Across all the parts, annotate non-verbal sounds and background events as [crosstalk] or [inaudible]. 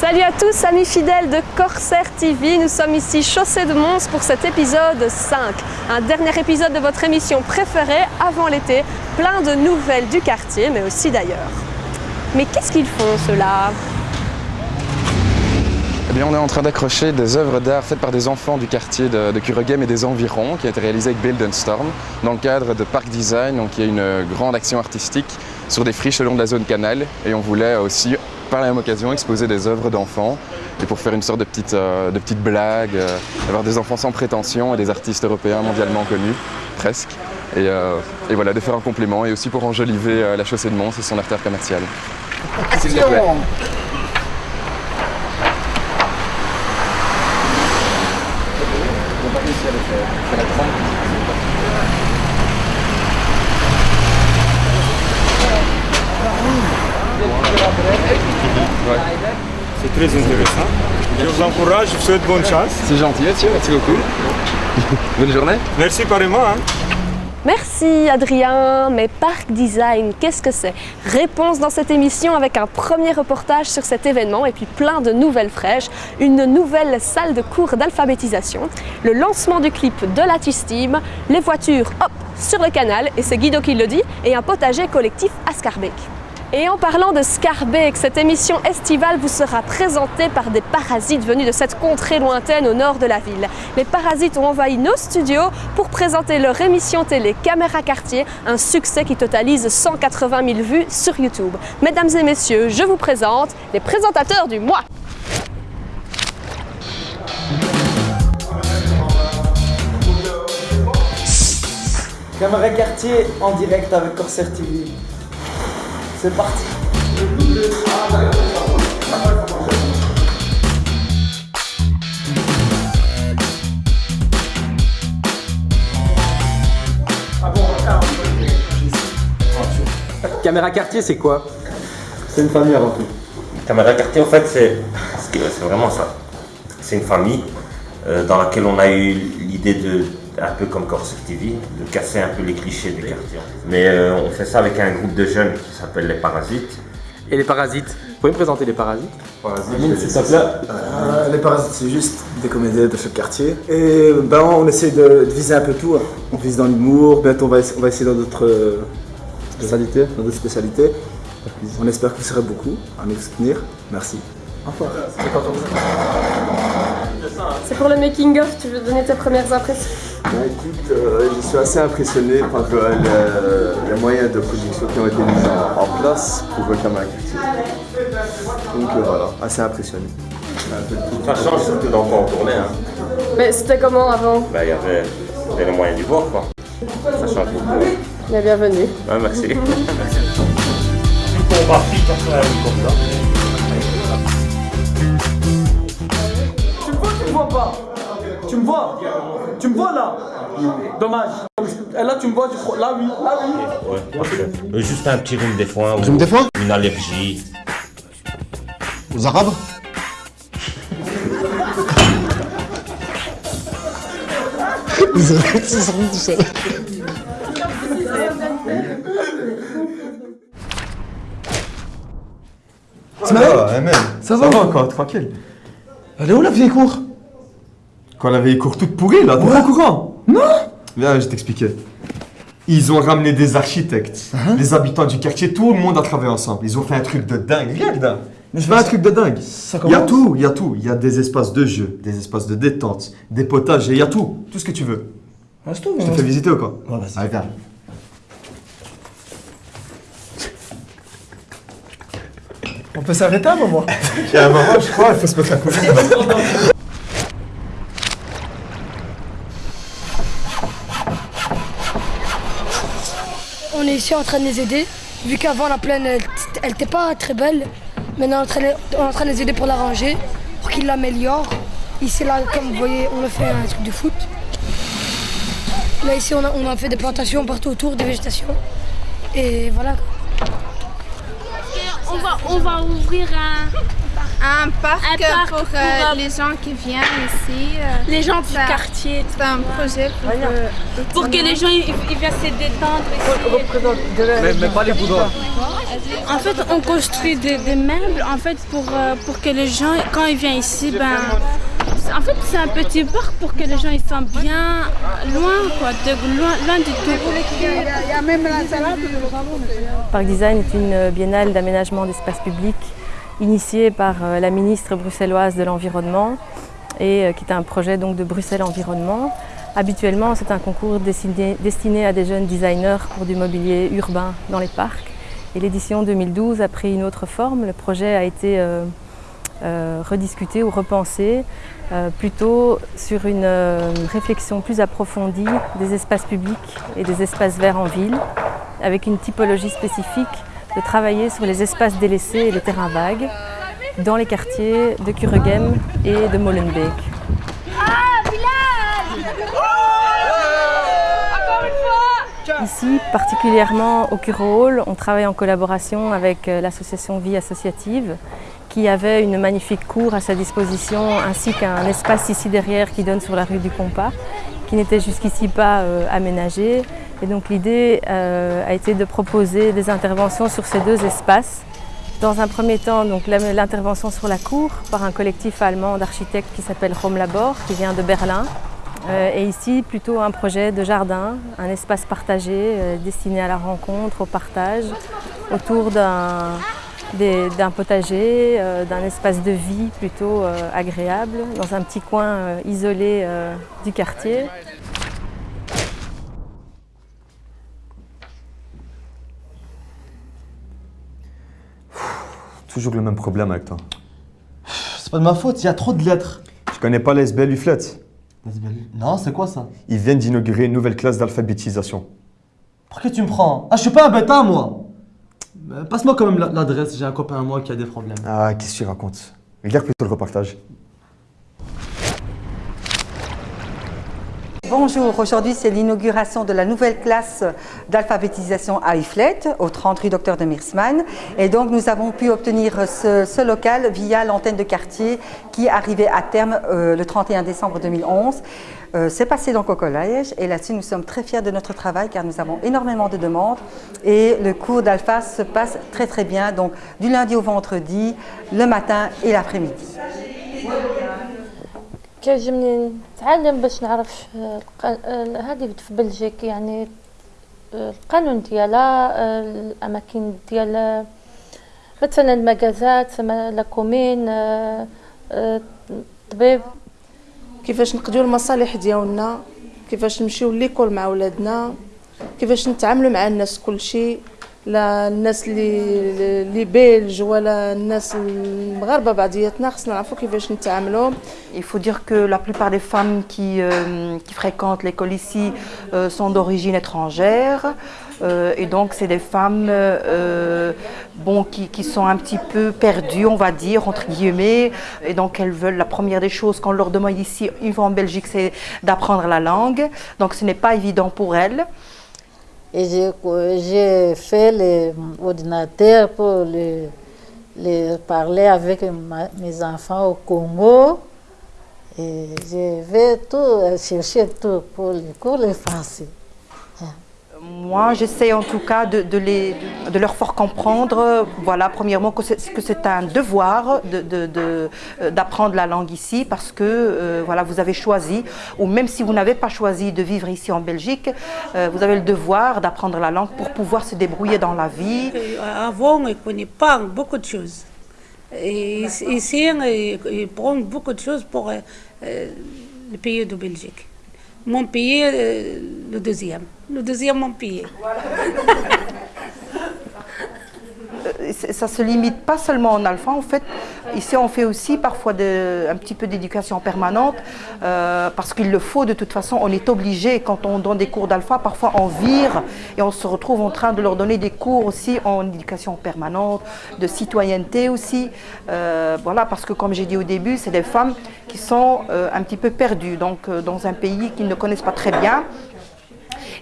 Salut à tous, amis fidèles de Corsair TV. Nous sommes ici chaussée de Mons pour cet épisode 5. Un dernier épisode de votre émission préférée avant l'été. Plein de nouvelles du quartier, mais aussi d'ailleurs. Mais qu'est-ce qu'ils font ceux-là? Eh bien, on est en train d'accrocher des œuvres d'art faites par des enfants du quartier de, de Kuregem et des environs, qui a été réalisé avec Build and Storm, dans le cadre de Park Design, donc y a une grande action artistique sur des friches le long de la zone canal. Et on voulait aussi, par la même occasion, exposer des œuvres d'enfants. Et pour faire une sorte de petite, euh, de petite blague, euh, avoir des enfants sans prétention et des artistes européens mondialement connus, presque. Et, euh, voilà, de faire un complément et aussi pour enjoliver euh, la chaussée de Mons et son artère commerciale. C'est très intéressant. Je vous encourage, je vous souhaite bonne chance. C'est gentil, Mathieu, merci beaucoup. Bonne journée. Merci pareillement. Hein. Merci Adrien, mais Park Design, qu'est-ce que c'est? Réponse dans cette émission avec un premier reportage sur cet événement et puis plein de nouvelles fraîches, une nouvelle salle de cours d'alphabétisation, le lancement du clip de la Team, les voitures hop sur le canal et c'est Guido qui le dit et un potager collectif à Scarbeck. Et en parlant de Scarbeck, cette émission estivale vous sera présentée par des parasites venus de cette contrée lointaine au nord de la ville. Les parasites ont envahi nos studios pour présenter leur émission télé Caméra Quartier, un succès qui totalise 180 000 vues sur YouTube. Mesdames et messieurs, je vous présente les présentateurs du mois. Caméra quartier en direct avec Corsair TV. C'est parti. Caméra quartier, c'est quoi? C'est une famille avant tout. Caméra quartier, en fait, c'est c'est vraiment ça. C'est une famille euh, dans laquelle on a eu l'idée de, un peu comme Corsair TV, de casser un peu les clichés des quartiers. Mais euh, on fait ça avec un groupe de jeunes qui s'appelle les Parasites. Et les parasites Vous pouvez me présenter les parasites Euh, les parasites, c'est juste des comédiens de ce quartier. Et ben, on essaie de, de viser un peu tout. hein. On vise dans l'humour, bientôt on va, on va essayer dans d'autres euh, spécialités. Dans d'autres spécialités. On espère que vous serez beaucoup à nous soutenir. Merci. Au revoir. C'est pour le making-of, tu veux donner tes premières impressions? Ben, écoute, euh, je suis assez impressionné par euh, le- les moyens de production qui ont été mis en, en place pour le quartier. Donc euh, voilà, assez impressionné. Ça change surtout dans quoi on tournait. Hein. Mais c'était comment avant? Ben, il y avait les moyens du bord, quoi. Ça change beaucoup. Bien bienvenue. Ouais, merci. [laughs] Tu me vois, tu me vois pas Tu me vois? Tu me vois là? Dommage. Et là, tu me vois, tu crois. Là, oui. Là, oui. Euh, Juste un petit rhume des foins. ou Rhume des foins? Une allergie. Aux Arabes? Ils ont- ils sont tout seuls. Ça va encore, tranquille. Elle est où la vieille cour? Quoi, la vieille cour toute pourrie là T'es pas au courant Non Viens, je t'expliquais. Ils ont ramené des architectes, les habitants du quartier, tout le monde a travaillé ensemble. Ils ont fait un truc de dingue, dingue. Mais je fais un truc de dingue. Il y a tout, il y a tout. Il y a des espaces de jeu, des espaces de détente, des potagers, il y a tout. Tout ce que tu veux. Je te fais visiter ou quoi Allez, viens. On peut s'arrêter un moment [laughs] Il y a un moment, je crois, il faut se mettre à courir. [laughs] ici en train de les aider, vu qu'avant la plaine, elle elle était pas très belle. Maintenant, on est en train de- les aider pour la ranger, pour qu'ils l'améliorent. Ici, là, comme vous voyez, on a fait un truc de foot. Là, ici, on a, on a fait des plantations partout autour, des végétations. Et voilà. On va, on va ouvrir un, un parc, Un parc pour, pour, euh, les gens qui viennent ici. euh, les gens du quartier. C'est un projet pour, euh, Pour que les gens ils, ils viennent se détendre ici. Mais, mais pas les boudins. En fait, on construit des, des meubles en fait pour, pour que les gens, quand ils viennent ici, ben, c'est- en fait, c'est un petit parc pour que les gens ils sont bien loin, quoi, de, loin, loin du tout. Parc Design est une biennale d'aménagement d'espaces publics initiée par euh, la ministre bruxelloise de l'Environnement et euh, qui est un projet donc de Bruxelles Environnement. Habituellement, c'est un concours destiné, à des jeunes designers pour du mobilier urbain dans les parcs. Et l'édition 2012 a pris une autre forme. Le projet a été euh, rediscuté ou repensé plutôt sur une réflexion plus approfondie des espaces publics et des espaces verts en ville, avec une typologie spécifique de travailler sur les espaces délaissés et les terrains vagues dans les quartiers de Kuregem et de Molenbeek. Ici, particulièrement au Curo Hall, on travaille en collaboration avec euh, l'association Vie Associative qui avait une magnifique cour à sa disposition ainsi qu'un espace ici derrière qui donne sur la rue du Compas qui n'était jusqu'ici pas euh, aménagé. Et donc l'idée euh, a été de proposer des interventions sur ces deux espaces. Dans un premier temps, l'intervention sur la cour par un collectif allemand d'architectes qui s'appelle Home Labor, qui vient de Berlin. Euh, et ici, plutôt un projet de jardin, un espace partagé euh, destiné à la rencontre, au partage, autour d'un potager, d'un espace de vie plutôt agréable, dans un petit coin isolé du quartier. Toujours le même problème avec toi. C'est pas de ma faute, il y a trop de lettres. Tu connais pas les SBL Uflet Non, c'est quoi ça? Ils viennent d'inaugurer une nouvelle classe d'alphabétisation. Pour que tu me prends? Ah, je suis pas un bêta, moi Euh, Passe-moi quand même la- l'adresse, j'ai un copain à moi qui a des problèmes. Ah, qu'est-ce que tu racontes? Regarde plutôt le reportage. Bonjour, aujourd'hui c'est l'inauguration de la nouvelle classe d'alphabétisation à Iflet, au 30 rue Docteur de Mirsman. Et donc nous avons pu obtenir ce, local via l'antenne de quartier qui arrivait à terme euh, le 31 décembre 2011. Euh, c'est passé donc au collège et là-dessus nous sommes très fiers de notre travail car nous avons énormément de demandes et le cours d'alpha se passe très très bien, donc du lundi au vendredi, le matin et l'après-midi. كيعجبني نتعلم باش نعرف آه، آه، هذه في بلجيك يعني آه، القانون ديالها آه، الأماكن ديال مثلا المجازات لا كومين آه، آه، طبيب. كيفاش نقضيو المصالح ديالنا كيفاش نمشيو ليكول مع ولادنا كيفاش نتعاملوا مع الناس كلشي. لا الناس اللي اللي بلج ولا الناس المغاربه بعضياتنا خصنا نعرفوا كيفاش نتعاملوا Il faut dire que la plupart des femmes qui, euh, qui fréquentent l'école ici euh, sont d'origine étrangère. Euh, et donc, c'est des femmes euh, bon, qui, qui sont un petit peu perdues, on va dire, entre guillemets. Et donc, elles veulent, la première des choses qu'on leur demande ici, une fois en Belgique, c'est d'apprendre la langue. Donc, ce n'est pas évident pour elles. Et j'ai fait l'ordinateur pour parler avec mes enfants au Congo. Et je vais tout chercher tout pour les cours les français. Moi, j'essaie en tout cas de, de les, de leur faire comprendre, voilà, premièrement, que c'est un devoir de- de- de, euh, d'apprendre la langue ici parce que euh, voilà, vous avez choisi, ou même si vous n'avez pas choisi de vivre ici en Belgique, euh, vous avez le devoir d'apprendre la langue pour pouvoir se débrouiller dans la vie. Avant, on ne connaît pas beaucoup de choses. Et ici, ils prennent beaucoup de choses pour euh, le pays de Belgique. Mon pays, euh, le deuxième. Le deuxième, mon pays. [laughs] ça se limite pas seulement en alpha. En fait, ici, on fait aussi parfois un petit peu d'éducation permanente euh, parce qu'il le faut de toute façon. On est obligé, quand on donne des cours d'alpha, parfois on vire et on se retrouve en train de leur donner des cours aussi en éducation permanente, de citoyenneté aussi. Euh, voilà, parce que comme j'ai dit au début, c'est des femmes qui sont euh, un petit peu perdues, donc dans un pays qu'ils ne connaissent pas très bien.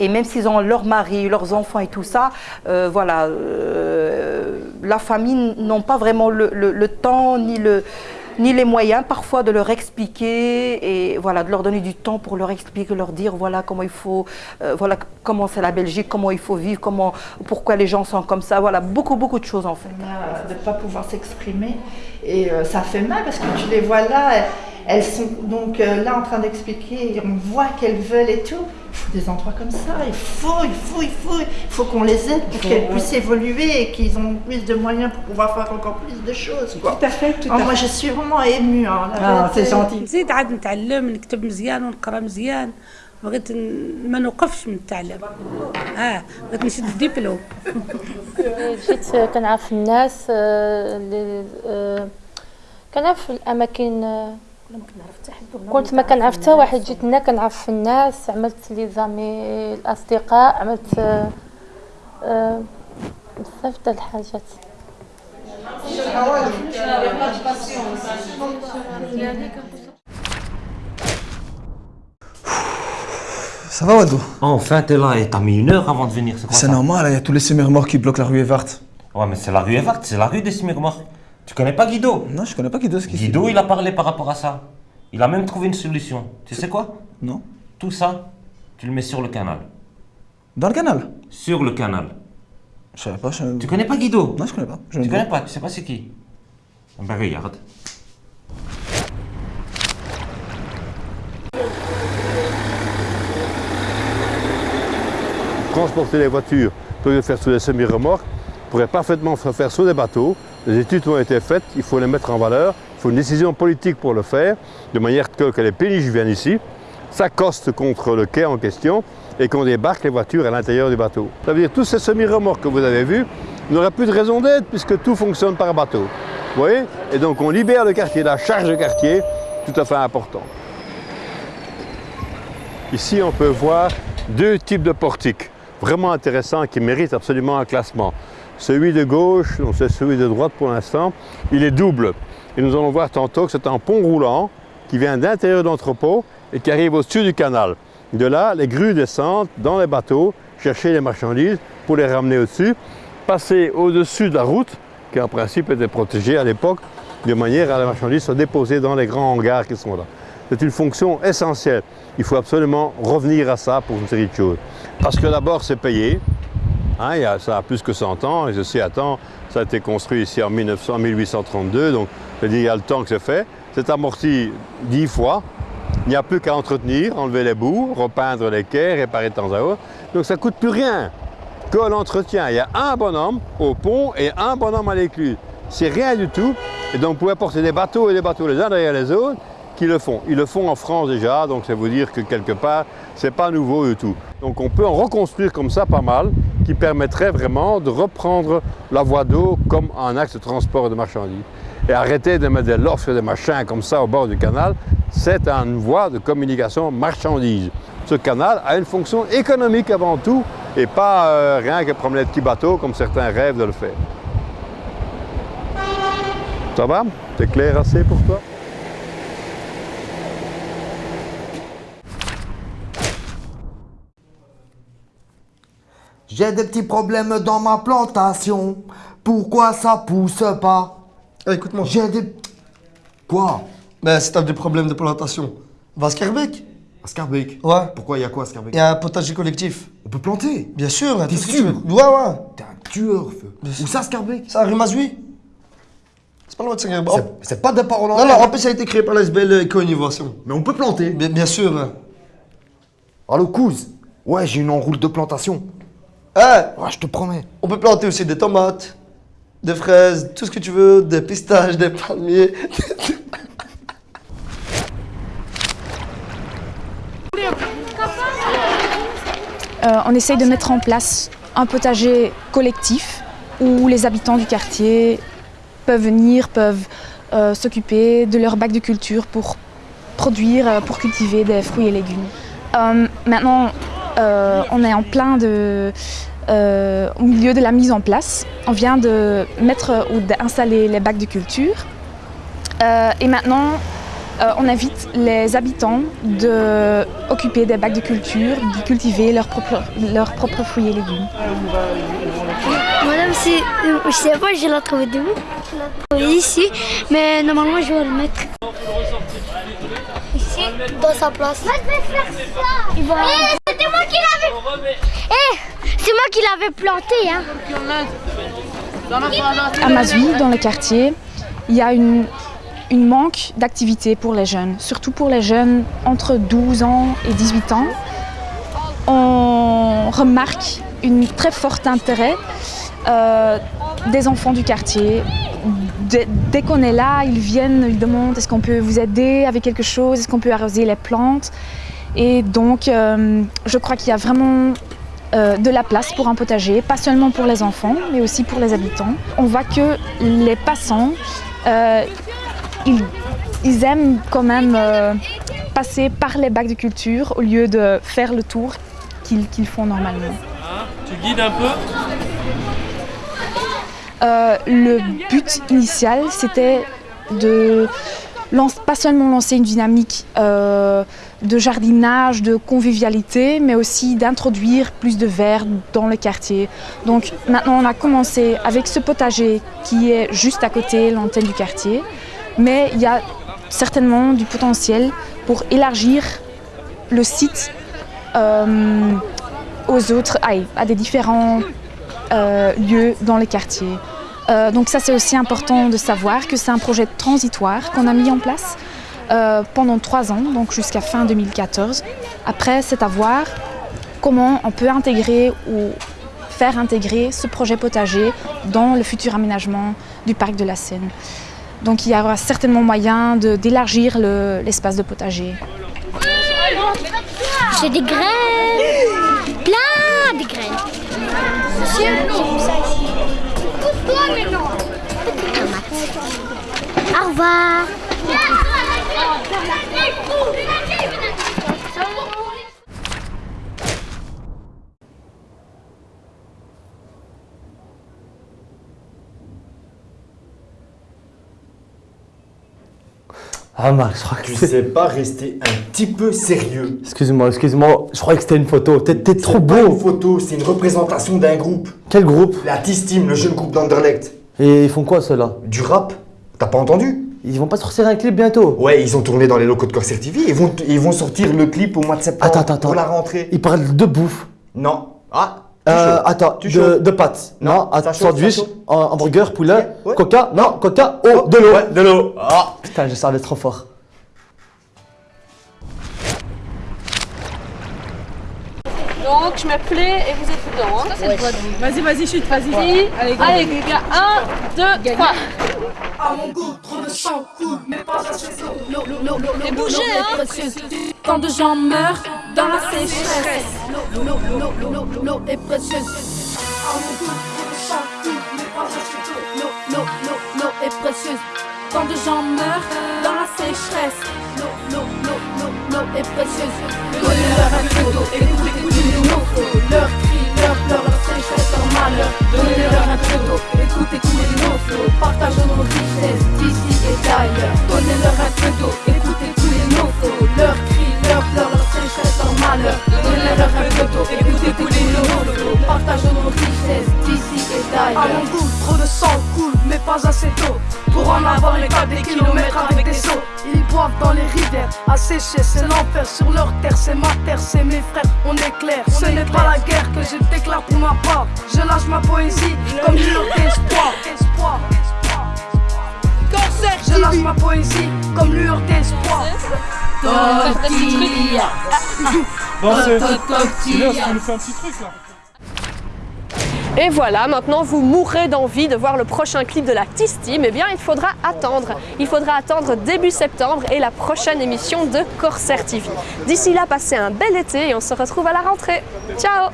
Et même s'ils ont leur mari, leurs enfants et tout ça, euh, voilà, euh, la famille n'ont pas vraiment le, temps ni le ni les moyens parfois de leur expliquer et voilà de leur donner du temps pour leur expliquer, leur dire voilà comment il faut, euh, voilà comment c'est la Belgique, comment il faut vivre, comment, pourquoi les gens sont comme ça, voilà beaucoup beaucoup de choses en fait. de ne pas pouvoir s'exprimer. Et ça fait mal parce que tu les vois là, elles, sont donc là en train d'expliquer, on voit qu'elles veulent et tout Il faut des endroits comme ça, il faut, il faut, il faut, il faut qu'on les aide pour faut, qu'elles ouais. puissent évoluer et qu'ils ont plus de moyens pour pouvoir faire encore plus de choses. Quoi. Tout à fait, tout Ah, à Moi fait. je suis vraiment émue. hein, la vérité. نزيد عاد نتعلم نكتب مزيان ونقرا مزيان بغيت ن- ما نوقفش من التعلم اه بغيت نشد الدبلوم جيت كنعرف الناس آه، اللي آه، كنعرف الاماكن آه، كنت ما كنعرف حتى واحد جيت هنا كنعرف الناس عملت لي زامي الاصدقاء عملت آه، آه، بزاف د الحاجات Ça va, Wado Enfin, t'es là et t'as mis une heure avant de venir, c'est quoi C'est normal, il y a tous les semi-remorques qui bloquent la rue Evart. Ouais, mais c'est la rue Evart, c'est la rue des Smirmor. Tu connais pas Guido? Non, je connais pas Guido. ce qui Guido, il a parlé par rapport à ça. Il a même trouvé une solution. Tu sais quoi? Non. Tout ça, tu le mets sur le canal. Dans le canal? Sur le canal. Je savais pas. je- Tu connais pas Guido? Non, je connais pas. Je Tu ne connais pas, tu sais pas c'est qui Ben regarde. transporter les voitures pour les faire sur des semi-remorques pourrait parfaitement se faire sur des bateaux. Les études ont été faites, il faut les mettre en valeur, il faut une décision politique pour le faire, de manière que, les péniches viennent ici, s'accostent contre le quai en question et qu'on débarque les voitures à l'intérieur du bateau. Ça veut dire que tous ces semi-remorques que vous avez vus n'auraient plus de raison d'être puisque tout fonctionne par bateau. Vous voyez? Et donc on libère le quartier, la charge de quartier, tout à fait important. Ici, on peut voir deux types de portiques vraiment intéressants qui méritent absolument un classement. Celui de gauche, donc c'est celui de droite pour l'instant, il est double. Et nous allons voir tantôt que c'est un pont roulant qui vient d'intérieur d'entrepôt et qui arrive au-dessus du canal. De là, les grues descendent dans les bateaux, chercher les marchandises pour les ramener au-dessus, passer au-dessus de la route, qui en principe était protégée à l'époque, de manière à la marchandise soit déposée dans les grands hangars qui sont là. C'est une fonction essentielle. Il faut absolument revenir à ça pour une série de choses. Parce que d'abord, c'est payé. Hein, ça a plus que 100 ans, et ceci attend, ça a été construit ici en 1900, 1832, donc je dire, il y a le temps que c'est fait. C'est amorti 10 fois. Il n'y a plus qu'à entretenir, enlever les bouts, repeindre les quais, réparer de temps à autre. Donc ça ne coûte plus rien que l'entretien. Il y a un bonhomme au pont et un bonhomme à l'écluse. C'est rien du tout. Et donc vous pouvez porter des bateaux et des bateaux les uns derrière les autres qui le font. Ils le font en France déjà, donc ça veut dire que quelque part, c'est pas nouveau du tout. Donc on peut en reconstruire comme ça pas mal, qui permettrait vraiment de reprendre la voie d'eau comme un axe de transport de marchandises. Et arrêter de mettre des lofts et des machins comme ça au bord du canal, c'est une voie de communication marchandises. Ce canal a une fonction économique avant tout, et pas euh, rien que promener de petits bateaux comme certains rêvent de le faire. Ça va? C'est clair assez pour toi? J'ai des petits problèmes dans ma plantation. Pourquoi ça pousse pas? Écoute-moi. J'ai des. Quoi? Ben, si t'as des problèmes de plantation, va à Scarbeck. À Scarbeck? Ouais. Pourquoi il y a quoi à Scarbeck? Il y a un potager collectif. On peut planter Bien sûr, T'es sûr? Ouais, ouais. T'es un tueur, feu. Où ça, Scarbeck? Ça, rue Mazoui. C'est pas loin de Scarbeck. C'est- C'est pas des paroles en Non, non, en plus, ça a été créé par la SBL Éco-Innovation. Mais on peut planter. Bien, bien sûr. Allô, Couz Ouais, j'ai une enroule de plantation. Hein Ouais, je te promets. On peut planter aussi des tomates, des fraises, tout ce que tu veux, des pistaches, des palmiers. [laughs] Euh, on essaye de mettre en place un potager collectif où les habitants du quartier peuvent venir, peuvent euh, s'occuper de leur bac de culture pour produire, euh, pour cultiver des fruits et légumes. Euh, maintenant, euh, on est en plein de, euh, au milieu de la mise en place. On vient de mettre ou d'installer les bacs de culture. Euh, et maintenant, on invite les habitants de occuper des bacs de culture, de cultiver leurs propres, leurs propres fruits et légumes. Madame, Je sais pas, je l'ai trouvé d'où Je l'ai trouvé ici, mais normalement je vais le mettre dans sa place. Moi je vais faire ça Il va... C'était moi qui l'avais... Eh, c'est moi qui l'avais planté, hein À Mazouy, dans le quartier, il y a une, une manque d'activité pour les jeunes, surtout pour les jeunes entre 12 ans et 18 ans. On remarque un très fort intérêt euh, des enfants du quartier. Dès, qu'on est là, ils viennent, ils demandent est-ce qu'on peut vous aider avec quelque chose, est-ce qu'on peut arroser les plantes? Et donc, euh, je crois qu'il y a vraiment euh, de la place pour un potager, pas seulement pour les enfants, mais aussi pour les habitants. On voit que les passants, euh, ils, aiment quand même passer par les bacs de culture au lieu de faire le tour qu'ils qu'ils font normalement. Tu guides un peu? Euh, le but initial, c'était de pas seulement lancer une dynamique euh, de jardinage, de convivialité, mais aussi d'introduire plus de verre dans le quartier. Donc maintenant, on a commencé avec ce potager qui est juste à côté l'antenne du quartier, mais il y a certainement du potentiel pour élargir le site euh, aux autres, à des différents euh, lieux dans les quartiers. Euh, donc ça c'est aussi important de savoir que c'est un projet transitoire qu'on a mis en place euh, pendant trois ans, donc jusqu'à fin 2014. Après, c'est à voir comment on peut intégrer ou faire intégrer ce projet potager dans le futur aménagement du parc de la Seine. Donc il y aura certainement moyen d'élargir le- l'espace de potager. J'ai des graines Plein de graines Monsieur. Au revoir Ah Marc, je crois que Tu c'est... sais pas rester un petit peu sérieux. Excuse-moi, excuse-moi, je croyais que c'était une photo. T'es, trop beau. une photo, c'est une représentation d'un groupe. Quel groupe? La T-Steam, le jeune groupe d'Anderlecht. Et ils font quoi ceux-là? Du rap. T'as pas entendu? Ils vont pas sortir un clip bientôt Ouais, ils ont tourné dans les locaux de Corsair TV. Ils vont, ils vont sortir le clip au mois de septembre Attends, attends, attends. pour la rentrée. Ils parlent de bouffe. Non. Ah Euh, attends, Tu de, de pâtes. Non, Non, sandwich, hamburger, poulet, Ouais. coca, non, coca, oh, de l'eau. Ouais, de l'eau. Ah. Putain, je savais trop fort. Donc je me plais et vous êtes dedans. Hein. Vas-y, vas-y, chute, vas-y. Allez, Allez, Allez les gars, 1, 2, 3. À mon goût, trop de sang coule, mais pas assez d'eau. Et bougez, hein. Tant de gens meurent dans la sécheresse. L'eau, l'eau, l'eau, l'eau, est précieuse. À mon de sang coule, mais pas assez d'eau. L'eau, l'eau, l'eau, l'eau est précieuse. Tant de gens meurent dans la sécheresse. L'eau, l'eau, l'eau, l'eau, l'eau est précieuse. Donnez-leur un peu d'eau, écoutez couler les naufragés. Leurs cris, leurs pleurs, leur sécheresse, leur malheur. Donnez-leur un peu d'eau, écoutez couler les naufragés. Partageons nos richesses d'ici et d'ailleurs. Donnez-leur un peu d'eau, écoutez couler les naufragés. Leurs sécher, c'est l'enfer sur leur terre, c'est ma terre, c'est mes frères, on est clair. Ce n'est pas la guerre que je déclare pour ma part. Je lâche ma poésie comme lueur d'espoir. Espoir. Je lâche ma poésie comme lueur d'espoir. Tortilla. Bon, c'est. Tortilla. C'est bien, ça nous fait un petit truc là? Et voilà, maintenant vous mourrez d'envie de voir le prochain clip de la T-Steam. Eh bien, il faudra attendre. Il faudra attendre début septembre et la prochaine émission de Corsair TV. D'ici là, passez un bel été et on se retrouve à la rentrée. Ciao